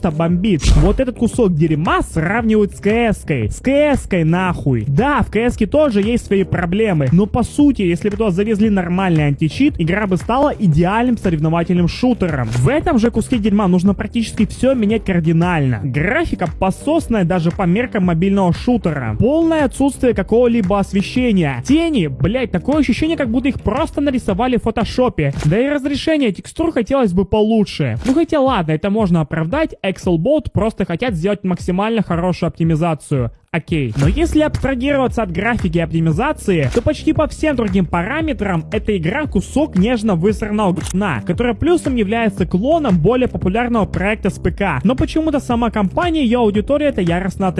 просто бомбит. Вот этот кусок дерьма сравнивают с CS-кой. С CS-кой нахуй. Да, в CS тоже есть свои проблемы, но по сути, если бы туда завезли нормальный античит, игра бы стала идеальным соревновательным шутером. В этом же куске дерьма нужно практически все менять кардинально. Графика пососная даже по меркам мобильного шутера. Полное отсутствие какого-либо освещения. Тени, блять, такое ощущение, как будто их просто нарисовали в фотошопе. Да и разрешение текстур хотелось бы получше. Ну хотя ладно, это можно оправдать, Excelbot просто хотят сделать максимально хорошую оптимизацию. Окей. Но если абстрагироваться от графики и оптимизации, то почти по всем другим параметрам эта игра кусок нежно высранного говна, которая плюсом является клоном более популярного проекта с ПК. Но почему-то сама компания и аудитория это яростно отрицает.